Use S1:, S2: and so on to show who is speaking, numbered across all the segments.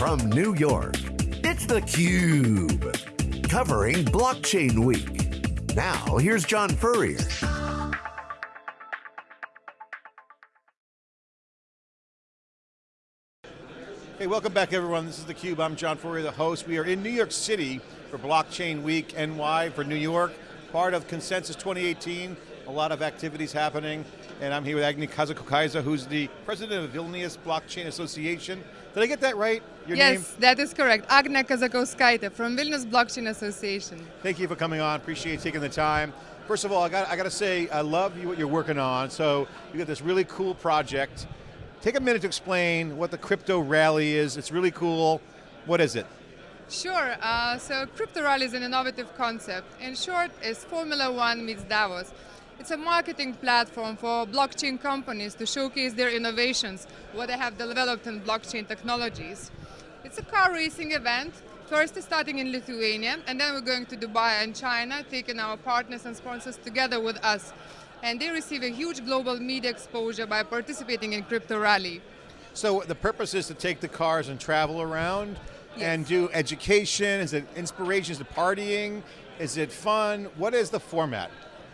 S1: From New York, it's theCUBE. Covering Blockchain Week. Now, here's John Furrier.
S2: Hey, welcome back everyone. This is theCUBE, I'm John Furrier, the host. We are in New York City for Blockchain Week NY for New York, part of Consensus 2018. A lot of activities happening, and I'm here with Agni Kazakokaisa, who's the president of Vilnius Blockchain Association. Did I get that right?
S3: Your yes, name? that is correct. Agnia Kazakauskaite from Vilnius Blockchain Association.
S2: Thank you for coming on, appreciate you taking the time. First of all, I got, I got to say, I love you, what you're working on. So you got this really cool project Take a minute to explain what the crypto rally is. It's really cool. What is it?
S3: Sure, uh, so crypto rally is an innovative concept. In short, it's Formula One meets Davos. It's a marketing platform for blockchain companies to showcase their innovations, what they have developed in blockchain technologies. It's a car racing event, first starting in Lithuania, and then we're going to Dubai and China, taking our partners and sponsors together with us and they receive a huge global media exposure by participating in Crypto Rally.
S2: So the purpose is to take the cars and travel around yes. and do education, is it inspiration, is it partying, is it fun? What is the format?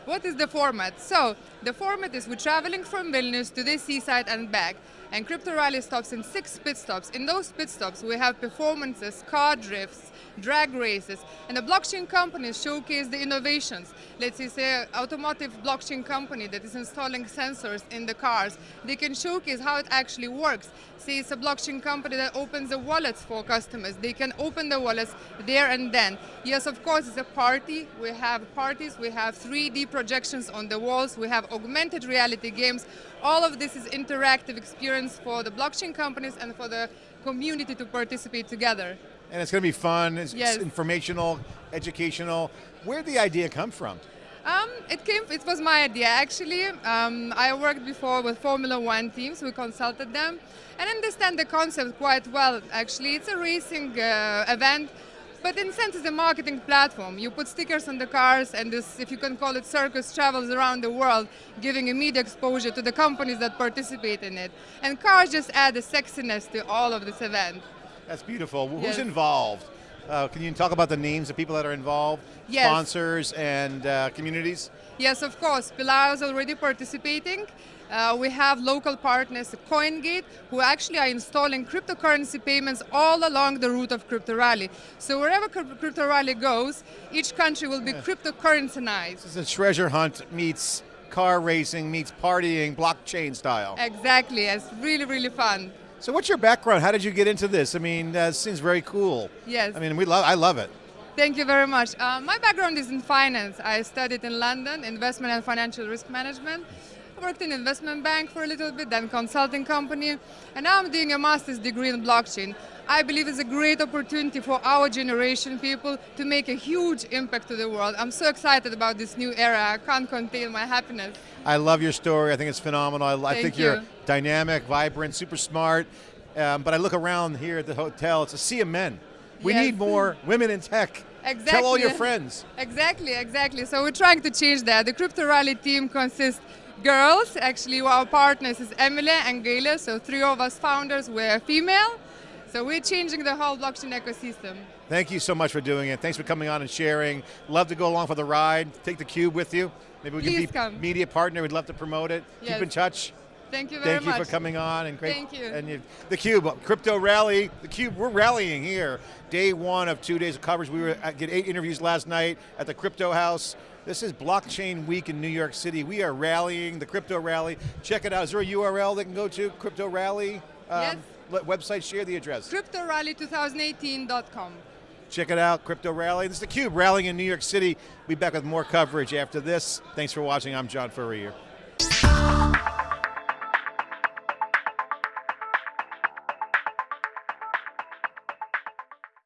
S3: What is the format? So, the format is we're traveling from Vilnius to the seaside and back, and Crypto Rally stops in six pit stops. In those pit stops, we have performances, car drifts, drag races, and the blockchain companies showcase the innovations. Let's say, an automotive blockchain company that is installing sensors in the cars, they can showcase how it actually works. Say it's a blockchain company that opens the wallets for customers. They can open the wallets there and then. Yes, of course, it's a party. We have parties, we have 3D projections on the walls, we have augmented reality games. All of this is interactive experience for the blockchain companies and for the community to participate together.
S2: And it's going to be fun, it's yes. informational, educational. Where did the idea come from?
S3: Um, it came. It was my idea actually. Um, I worked before with Formula One teams. We consulted them and understand the concept quite well. Actually, it's a racing uh, event, but in a sense, it's a marketing platform. You put stickers on the cars, and this, if you can call it circus, travels around the world, giving immediate exposure to the companies that participate in it. And cars just add a sexiness to all of this event.
S2: That's beautiful. Yes. Who's involved? Uh, can you talk about the names of people that are involved?
S3: Yes.
S2: Sponsors and uh, communities?
S3: Yes, of course. Pillar is already participating. Uh, we have local partners, CoinGate, who actually are installing cryptocurrency payments all along the route of Crypto Rally. So wherever Crypto Rally goes, each country will be yeah. cryptocurrencyized.
S2: This is a treasure hunt meets car racing meets partying, blockchain style.
S3: Exactly, it's really, really fun.
S2: So what's your background? How did you get into this? I mean, uh, seems very cool.
S3: Yes.
S2: I mean, we love, I love it.
S3: Thank you very much. Uh, my background is in finance. I studied in London, investment and financial risk management. I worked in investment bank for a little bit, then consulting company, and now I'm doing a master's degree in blockchain. I believe it's a great opportunity for our generation people to make a huge impact to the world. I'm so excited about this new era. I can't contain my happiness.
S2: I love your story. I think it's phenomenal. I, think you. are dynamic, vibrant, super smart. Um, but I look around here at the hotel, it's a sea of men. We yes. need more women in tech.
S3: Exactly.
S2: Tell all your friends.
S3: Exactly, exactly. So we're trying to change that. The Crypto Rally team consists girls. Actually, our partners is Emily and Gaila. So three of us founders were female. So we're changing the whole blockchain ecosystem.
S2: Thank you so much for doing it. Thanks for coming on and sharing. Love to go along for the ride. Take the cube with you. Maybe we
S3: Please
S2: can be
S3: come.
S2: media partner. We'd love to promote it.
S3: Yes.
S2: Keep in touch.
S3: Thank you very
S2: Thank
S3: much.
S2: Thank you for coming on and great.
S3: Thank you.
S2: And you, the Cube, Crypto Rally, the Cube, we're rallying here. Day one of two days of coverage. We were at, get eight interviews last night at the Crypto House. This is Blockchain Week in New York City. We are rallying, the Crypto Rally. Check it out. Is there a URL they can go to? Crypto Rally?
S3: Um, yes
S2: website, share the address.
S3: CryptoRally2018.com.
S2: Check it out, Crypto Rally. This is theCUBE, rallying in New York City. We'll be back with more coverage after this. Thanks for watching, I'm John Furrier.